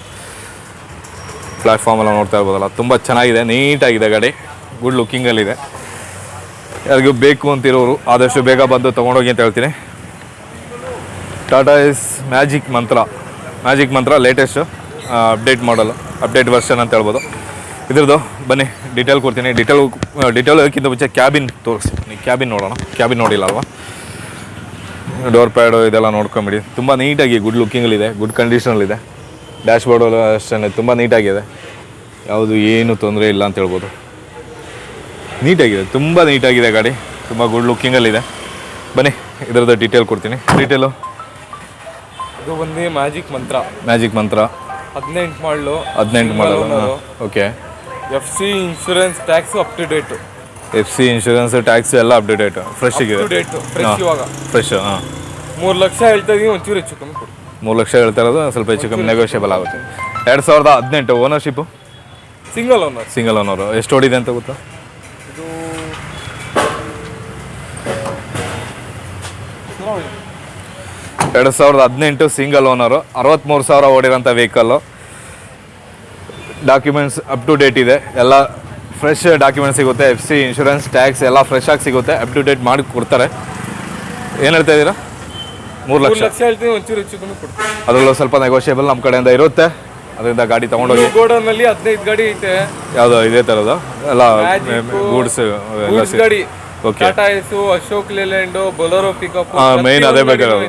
ಪ್ಲ್ಯಾಟ್ಫಾರ್ಮ್ ಎಲ್ಲ ನೋಡ್ತಾ ಇರ್ಬೋದಲ್ಲ, ತುಂಬ ಚೆನ್ನಾಗಿದೆ, ನೀಟಾಗಿದೆ ಗಾಡಿ ಗುಡ್ ಲುಕ್ಕಿಂಗಲ್ಲಿದೆ ಯಾರಿಗೂ ಬೇಕು ಅಂತಿರೋರು ಆದಷ್ಟು ಬೇಗ ಬಂದು ತೊಗೊಂಡೋಗಿ ಅಂತ ಹೇಳ್ತೀನಿ. Tata Ace magic Mantra magic Mantra latest update ಮಾಡಲು ಅಪ್ಡೇಟ್ ವರ್ಷನ್ ಅಂತ ಹೇಳ್ಬೋದು. ಇದ್ರದ್ದು ಬನ್ನಿ ಡೀಟೇಲ್ ಕೊಡ್ತೀನಿ. ಡೀಟೇಲ್ ಡೀಟೇಲ್ ಹೋಗೋಕ್ಕಿಂತ ಮುಂಚೆ ಕ್ಯಾಬಿನ್ ತೋರಿಸ್ತೀನಿ ಕ್ಯಾಬಿನ್ ನೋಡೋಣ. ಕ್ಯಾಬಿನ್ ನೋಡಿಲ್ಲ ಅಲ್ವಾ? ಡೋರ್ ಪ್ಯಾಡು ಇದೆಲ್ಲ ನೋಡ್ಕೊಂಬಿಡಿ. ತುಂಬ ನೀಟಾಗಿ ಗುಡ್ ಲುಕ್ಕಿಂಗಲ್ಲಿದೆ ಗುಡ್ ಕಂಡೀಷನಲ್ಲಿದೆ ಡ್ಯಾಶ್ ಬೋರ್ಡು ಅಷ್ಟೇ ತುಂಬ ನೀಟಾಗಿದೆ. ಯಾವುದು ಏನು ತೊಂದರೆ ಇಲ್ಲ ಅಂತ ಹೇಳ್ಬೋದು. ನೀಟಾಗಿದೆ ತುಂಬ ನೀಟಾಗಿದೆ ಗಾಡಿ. ತುಂಬ ಗುಡ್ ಲುಕ್ಕಿಂಗಲ್ಲಿದೆ ಬನ್ನಿ ಇದರದ್ದು ಡೀಟೇಲ್ ಕೊಡ್ತೀನಿ. ಡೀಟೇಲು ಇದು ಬಂದು ಮ್ಯಾಜಿಕ್ ಮಂತ್ರ ಮ್ಯಾಜಿಕ್ ಮಂತ್ರ ಹದಿನೆಂಟು ಮಾಡಲು. ಹದಿನೆಂಟು ಮಾಡಲು okay F C insurance tax up to date F C insurance tax ಎಲ್ಲ update fresh to date fresh ಇವಾಗ. ಫ್ರೆಶ್ ಹಾಂ. ಮೂರು ಲಕ್ಷ ಹೇಳ್ತಾ ಇದೀನಿ ಒಂಚೂರು ಹೆಚ್ಚು ಕಮ್ಮಿ ಕೊಡಿ. ಮೂರು ಲಕ್ಷ ಹೇಳ್ತಾ ಇರೋದು ಸ್ವಲ್ಪ ಹೆಚ್ಚು ಕಮ್ಮಿ ನೆಗೋಷಿಯಬಲ್ ಆಗುತ್ತೆ. ಎರಡು ಸಾವಿರದ ಹದಿನೆಂಟು ownership single owner single owner ಎಷ್ಟು ಓಡಿದೆ ಅಂತ ಗೊತ್ತಾ? ಇದು ಎರಡು ಸಾವಿರದ ಹದಿನೆಂಟು ಸಿಂಗಲ್ ಓನರು ಅರವತ್ತ್ಮೂರು ಸಾವಿರ ಓಡಿರೋಂಥ vehicle documents up to date ಇದೆ. ಎಲ್ಲ ಫ್ರೆಶ್ ಡಾಕ್ಯುಮೆಂಟ್ ಸಿಗುತ್ತೆ. ಎಫ್ ಸಿ ಇನ್ಶೂರೆನ್ಸ್ ಟ್ಯಾಕ್ಸ್ ಎಲ್ಲ ಫ್ರೆಶ್ ಆಗಿ ಸಿಗುತ್ತೆ. ಅಪ್ ಟು ಡೇಟ್ ಮಾಡಿ ಕೊಡ್ತಾರೆ. ಏನು ಹೇಳ್ತಾ ಇದ್ದೀರಾ? ಮೂರು ಲಕ್ಷ. ಲಕ್ಷ ಹೇಳ್ತೀನಿ ಒಂಚೂರು ಹೆಚ್ಚು ಕಮ್ಮಿ ಅದರಲ್ಲೂ ಸ್ವಲ್ಪ ನೆಗೋಷಿಯಬಲ್ ನಮ್ಮ ಕಡೆಯಿಂದ ಇರುತ್ತೆ. ಅದರಿಂದ ಗಾಡಿ ತಗೊಂಡೋಗಿ. ಗೋಡನ್ ಅಲ್ಲಿ ಹದಿನೈದು ಗಾಡಿ ಐತೆ. ಯಾವುದೋ ಇದೇ ತರದ ಎಲ್ಲ ಗೂಡ್ಸ್ ಎಲ್ಲ ಗಾಡಿ. Okay Tata Ace Ashok Leyland Bolero pickup main ಅದೇ ಬೇಕಾಗಿರೋದು.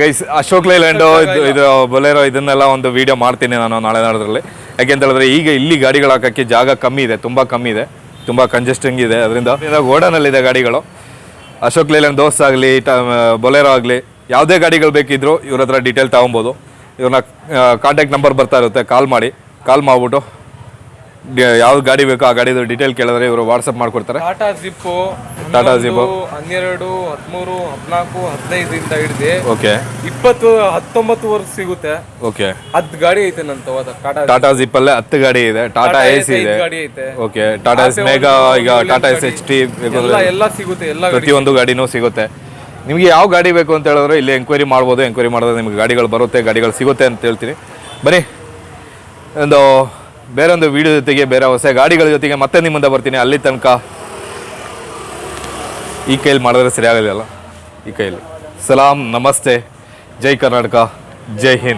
ಗೈಸ್ ಅಶೋಕ್ ಲೈಲ್ಯಾಂಡು ಇದು ಇದು ಬೊಲೆರೋ ಇದನ್ನೆಲ್ಲ ಒಂದು ವಿಡಿಯೋ ಮಾಡ್ತೀನಿ ನಾನು ನಾಳೆ ನಾಡೋದ್ರಲ್ಲಿ. ಯಾಕೆಂತ ಹೇಳಿದ್ರೆ ಈಗ ಇಲ್ಲಿ ಗಾಡಿಗಳು ಹಾಕಕ್ಕೆ ಜಾಗ ಕಮ್ಮಿ ಇದೆ ತುಂಬಾ ಕಮ್ಮಿ ಇದೆ ತುಂಬಾ ಕಂಜೆಸ್ಟಿಂಗ್ ಇದೆ. ಅದರಿಂದ ಗೋಡನಲ್ಲಿದೆ ಗಾಡಿಗಳು. ಅಶೋಕ್ ಲೇಲ್ಯಾಂಡ್ ದೋಸ್ ಆಗಲಿ ಬೊಲೆರೋ ಆಗಲಿ ಯಾವುದೇ ಗಾಡಿಗಳು ಬೇಕಿದ್ರು ಇವ್ರ ಹತ್ರ ಡೀಟೇಲ್ ತೊಗೊಬೋದು. ಇವ್ರನ್ನ ಕಾಂಟ್ಯಾಕ್ಟ್ ನಂಬರ್ ಬರ್ತಾ ಇರುತ್ತೆ ಕಾಲ್ ಮಾಡಿ. ಕಾಲ್ ಮಾಡಿಬಿಟ್ಟು ಯಾವ ಗಾಡಿ ಬೇಕೋ ಆ ಗಾಡಿದು ಡೀಟೇಲ್ ಕೇಳಿದ್ರೆ ಇವರು ವಾಟ್ಸಪ್ ಮಾಡ್ಕೊಡ್ತಾರೆ. Tata Zip Tata Zip. ಹನ್ನೆರಡು ಹದಿಮೂರು ಹದಿನಾಲ್ಕು ಹದಿನೈದರಿಂದ ಹಿಡಿದು ಓಕೆ ಇಪ್ಪತ್ತು ಹತ್ತೊಂಬತ್ತು ವರ್ಷ ಸಿಗುತ್ತೆ. ಓಕೆ ಹತ್ತು ಗಾಡಿ ಐತೆ ನಂತ ಟಾಟಾ ಜಿಪ್ ಜಿಪ್ಪಲ್ಲೇ ಹತ್ತು ಗಾಡಿ ಇದೆ ಟಾಟಾ ಎ ಸಿ ಇದೆ. ಗಾಡಿ ಐತೆ. ಓಕೆ ಟಾಟಾ ಎಸ್ ಮೇಗಾ ಈಗ ಟಾಟಾ ಎಸ್ ಎಚ್ ಟಿ ಎಲ್ಲ ಸಿಗುತ್ತೆ ಎಲ್ಲ ಪ್ರತಿಯೊಂದು ಗಾಡಿನೂ ಸಿಗುತ್ತೆ. ನಿಮಗೆ ಯಾವ ಗಾಡಿ ಬೇಕು ಅಂತ ಹೇಳಿದ್ರೆ ಇಲ್ಲಿ ಎಂಕ್ವೈರಿ ಮಾಡ್ಬೋದು ಎಂಕ್ವೈರಿ ಮಾಡಿದ್ರೆ ನಿಮಗೆ ಗಾಡಿಗಳು ಬರುತ್ತೆ, ಗಾಡಿಗಳು ಸಿಗುತ್ತೆ ಅಂತ ಹೇಳ್ತೀನಿ. ಬನ್ನಿ. ಒಂದು ಬೇರೆ ಒಂದು ವಿಡಿಯೋ ಜೊತೆಗೆ, ಬೇರೆ ಹೊಸ ಗಾಡಿಗಳ ಜೊತೆಗೆ ಮತ್ತೆ ನಿಮ್ಮಿಂದ ಮುಂದೆ ಬರ್ತೀನಿ. ಅಲ್ಲಿ ತನಕ ಈ ಕೈಯಲ್ಲಿ ಮಾಡಿದ್ರೆ ಸರಿಯಾಗಲಿಲ್ಲ ಈ ಕೈಯಲ್ಲಿ ಸಲಾಂ, ನಮಸ್ತೆ. ಜೈ ಕರ್ನಾಟಕ, ಜೈ ಹಿಂದ್.